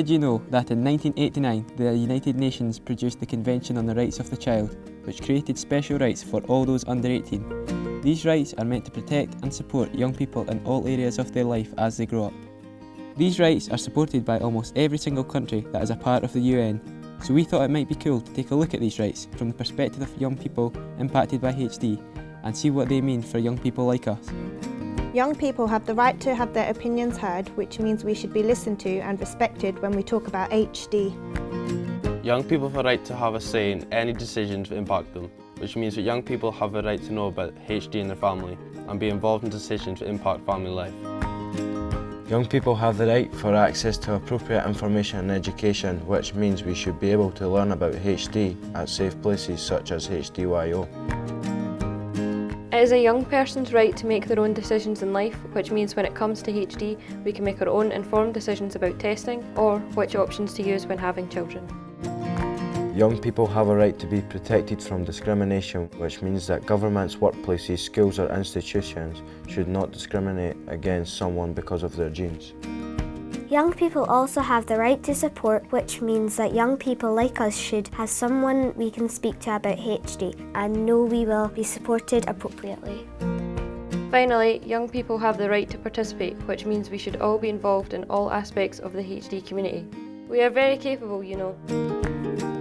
Did you know that in 1989 the United Nations produced the Convention on the Rights of the Child, which created special rights for all those under 18? These rights are meant to protect and support young people in all areas of their life as they grow up. These rights are supported by almost every single country that is a part of the UN, so we thought it might be cool to take a look at these rights from the perspective of young people impacted by HD and see what they mean for young people like us. Young people have the right to have their opinions heard, which means we should be listened to and respected when we talk about HD. Young people have a right to have a say in any decisions that impact them, which means that young people have a right to know about HD in their family and be involved in decisions that impact family life. Young people have the right for access to appropriate information and education, which means we should be able to learn about HD at safe places such as HDYO. It is a young person's right to make their own decisions in life, which means when it comes to HD, we can make our own informed decisions about testing or which options to use when having children. Young people have a right to be protected from discrimination, which means that governments, workplaces, schools or institutions should not discriminate against someone because of their genes. Young people also have the right to support, which means that young people like us should have someone we can speak to about HD and know we will be supported appropriately. Finally, young people have the right to participate, which means we should all be involved in all aspects of the HD community. We are very capable, you know.